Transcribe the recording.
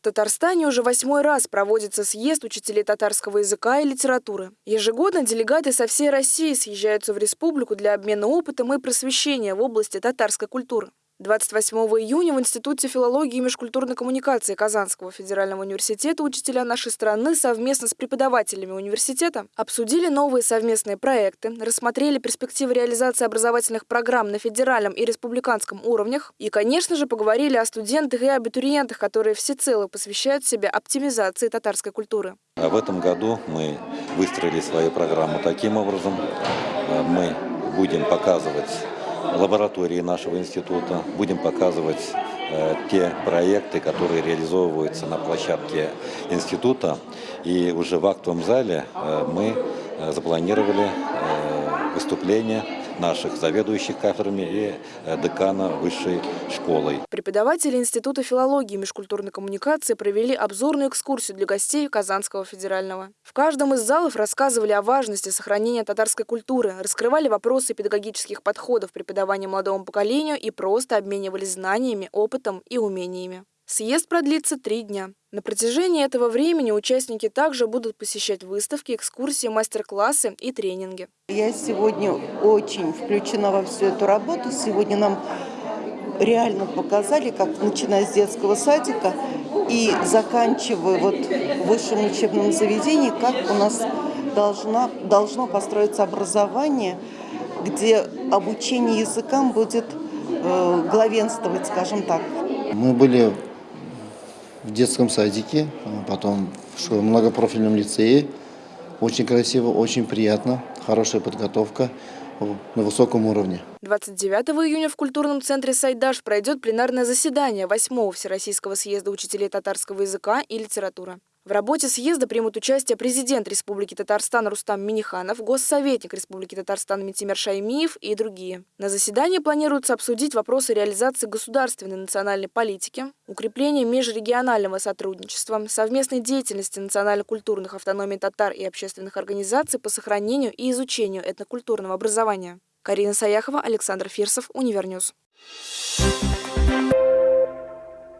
В Татарстане уже восьмой раз проводится съезд учителей татарского языка и литературы. Ежегодно делегаты со всей России съезжаются в республику для обмена опытом и просвещения в области татарской культуры. 28 июня в Институте филологии и межкультурной коммуникации Казанского федерального университета учителя нашей страны совместно с преподавателями университета обсудили новые совместные проекты, рассмотрели перспективы реализации образовательных программ на федеральном и республиканском уровнях и, конечно же, поговорили о студентах и абитуриентах, которые всецело посвящают себя оптимизации татарской культуры. В этом году мы выстроили свою программу таким образом. Мы будем показывать лаборатории нашего института, будем показывать э, те проекты, которые реализовываются на площадке института. И уже в актовом зале э, мы э, запланировали выступление наших заведующих кафедрами и э, декана высшей школой. Преподаватели Института филологии и межкультурной коммуникации провели обзорную экскурсию для гостей Казанского федерального. В каждом из залов рассказывали о важности сохранения татарской культуры, раскрывали вопросы педагогических подходов преподавания молодому поколению и просто обменивались знаниями, опытом и умениями. Съезд продлится три дня. На протяжении этого времени участники также будут посещать выставки, экскурсии, мастер-классы и тренинги. Я сегодня очень включена во всю эту работу. Сегодня нам реально показали, как начиная с детского садика и заканчивая вот в высшем учебном заведении, как у нас должна, должно построиться образование, где обучение языкам будет э, главенствовать, скажем так. Мы были в детском садике, а потом в многопрофильном лицее. Очень красиво, очень приятно, хорошая подготовка на высоком уровне. 29 июня в культурном центре «Сайдаш» пройдет пленарное заседание 8 Всероссийского съезда учителей татарского языка и литературы. В работе съезда примут участие президент Республики Татарстан Рустам Миниханов, госсоветник Республики Татарстан Митимер Шаймиев и другие. На заседании планируется обсудить вопросы реализации государственной национальной политики, укрепления межрегионального сотрудничества, совместной деятельности национально-культурных автономий татар и общественных организаций по сохранению и изучению этнокультурного образования. Карина Саяхова, Александр Фирсов, Универ News. Thank you.